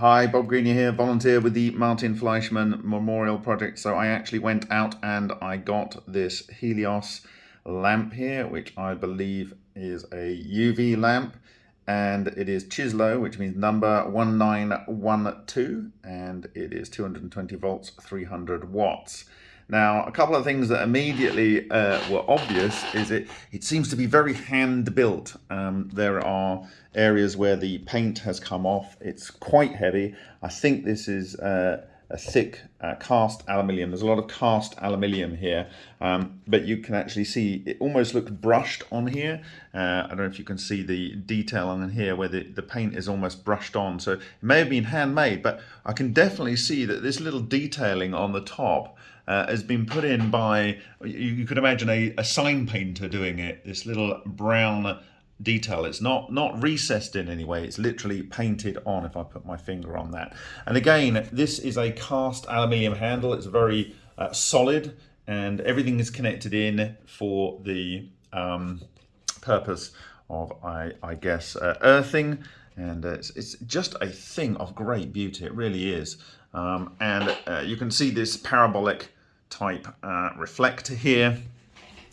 Hi, Bob Greenyer here, volunteer with the Martin Fleischmann Memorial Project. So I actually went out and I got this Helios lamp here, which I believe is a UV lamp. And it is Chislo, which means number 1912, and it is 220 volts, 300 watts. Now, a couple of things that immediately uh, were obvious is it, it seems to be very hand built. Um, there are areas where the paint has come off. It's quite heavy. I think this is uh, a thick uh, cast aluminium. There's a lot of cast aluminium here, um, but you can actually see it almost looks brushed on here. Uh, I don't know if you can see the detail on here where the, the paint is almost brushed on. So it may have been handmade, but I can definitely see that this little detailing on the top uh, has been put in by, you, you could imagine a, a sign painter doing it, this little brown detail. It's not, not recessed in any way. It's literally painted on if I put my finger on that. And again, this is a cast aluminium handle. It's very uh, solid and everything is connected in for the um, purpose of, I, I guess, uh, earthing. And uh, it's, it's just a thing of great beauty. It really is. Um, and uh, you can see this parabolic type uh, reflector here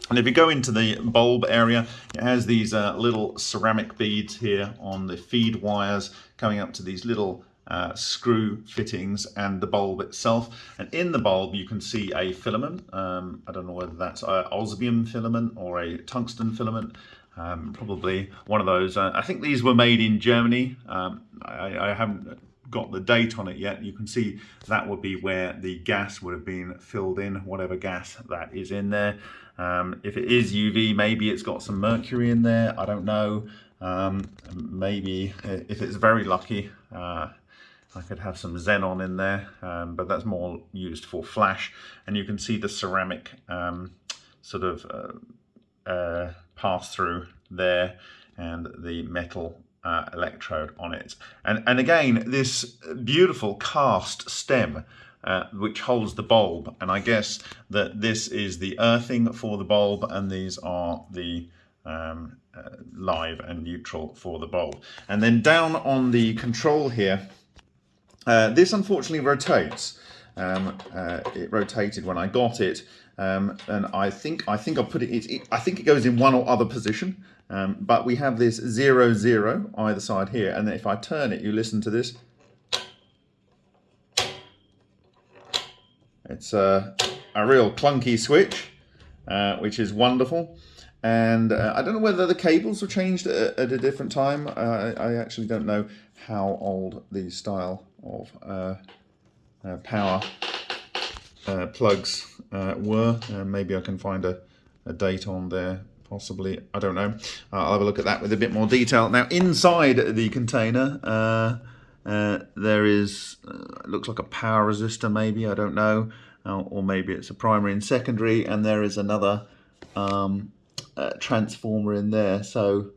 and if you go into the bulb area, it has these uh, little ceramic beads here on the feed wires coming up to these little uh, screw fittings and the bulb itself. And in the bulb, you can see a filament. Um, I don't know whether that's an osmium filament or a tungsten filament. Um, probably one of those. Uh, I think these were made in Germany. Um, I, I haven't got the date on it yet. You can see that would be where the gas would have been filled in, whatever gas that is in there. Um, if it is UV, maybe it's got some mercury in there. I don't know. Um, maybe uh, if it's very lucky, uh, I could have some xenon in there, um, but that's more used for flash. And you can see the ceramic um, sort of uh, uh, pass through there and the metal uh, electrode on it. And, and again, this beautiful cast stem uh, which holds the bulb. And I guess that this is the earthing for the bulb and these are the um, uh, live and neutral for the bulb. And then down on the control here, uh, this unfortunately rotates. Um, uh, it rotated when I got it, um, and I think I think I put it, it, it, I think it goes in one or other position. Um, but we have this zero zero either side here, and then if I turn it, you listen to this. It's a, a real clunky switch, uh, which is wonderful. And uh, I don't know whether the cables were changed at, at a different time. Uh, I actually don't know how old the style of uh, uh, power uh, plugs were. maybe I can find a, a date on there possibly i don't know uh, i'll have a look at that with a bit more detail now inside the container uh, uh, there is, uh, looks like a power resistor maybe, I don't know, uh, or maybe it's a primary and secondary, and there is another um, uh, transformer in there. So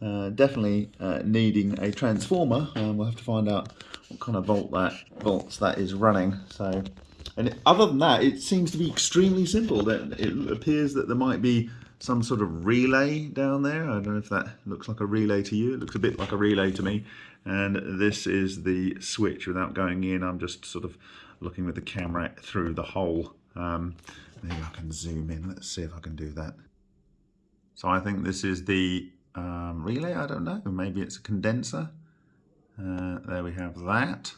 definitely needing a transformer, and we'll have to find out what kind of volt that volts that is running. So, and other than that, it seems to be extremely simple. That it appears that there might be some sort of relay down there. I don't know if that looks like a relay to you. It looks a bit like a relay to me. And this is the switch without going in. I'm just sort of looking with the camera through the hole. Um, maybe I can zoom in. Let's see if I can do that. So I think this is the um, relay. I don't know. Maybe it's a condenser. Uh, there we have that.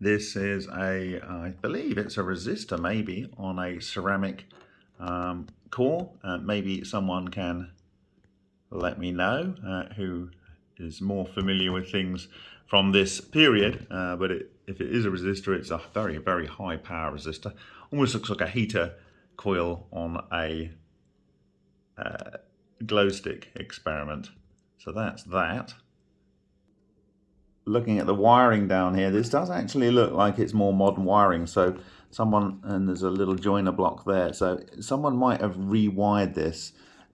This is a, I believe it's a resistor maybe on a ceramic um, core. Uh, maybe someone can let me know uh, who is more familiar with things from this period, uh, but it, if it is a resistor, it's a very, very high power resistor. Almost looks like a heater coil on a uh, glow stick experiment. So that's that. Looking at the wiring down here, this does actually look like it's more modern wiring. So someone, and there's a little joiner block there. So someone might have rewired this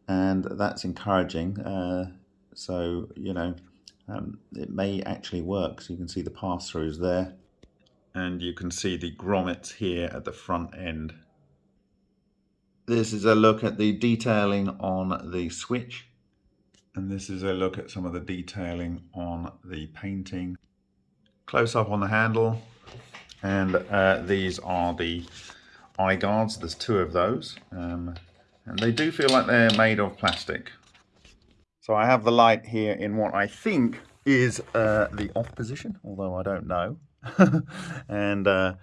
and that's encouraging. Uh, so, you know, um, it may actually work. So you can see the pass-throughs there. And you can see the grommets here at the front end. This is a look at the detailing on the switch. And this is a look at some of the detailing on the painting. close up on the handle. And uh, these are the eye guards. There's two of those. Um, and they do feel like they're made of plastic. So I have the light here in what I think is uh, the off position, although I don't know. and uh,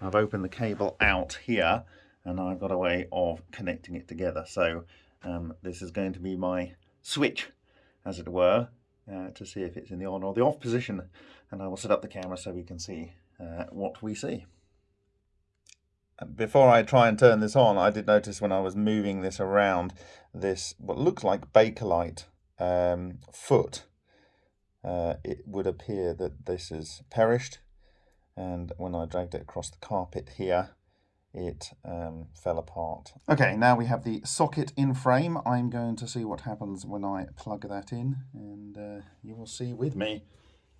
I've opened the cable out here and I've got a way of connecting it together. So um, this is going to be my switch, as it were, uh, to see if it's in the on or the off position. And I will set up the camera so we can see uh, what we see. Before I try and turn this on, I did notice when I was moving this around, this what looks like Bakelite um, foot, uh, it would appear that this is perished. And when I dragged it across the carpet here, it um, fell apart. Okay, now we have the socket in frame. I'm going to see what happens when I plug that in, and uh, you will see with me.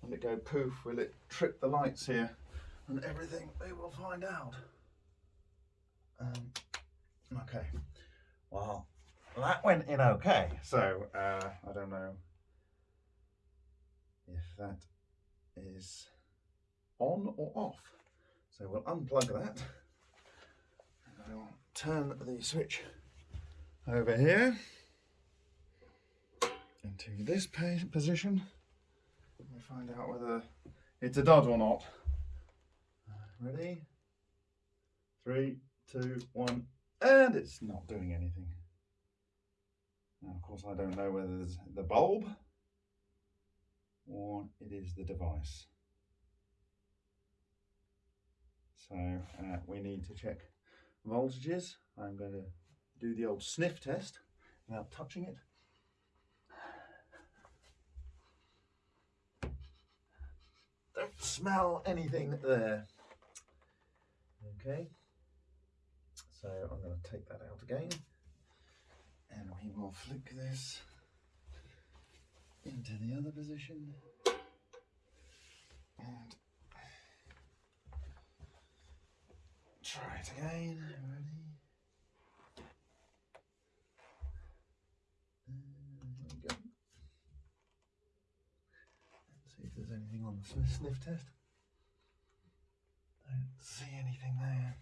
Will it go poof? Will it trip the lights here? And everything, we will find out. Um, okay, well, that went in okay. So uh, I don't know if that is on or off. So we'll unplug that. I'll turn the switch over here into this position. Let me find out whether it's a dud or not. Ready? Three, two, one, and it's not doing anything. Now, of course, I don't know whether it's the bulb or it is the device. So uh, we need to check voltages. I'm going to do the old sniff test without touching it. Don't smell anything there. Okay, so I'm going to take that out again and we will flick this into the other position try it again. Ready? there we go. Let's see if there's anything on the sniff test. I don't see anything there.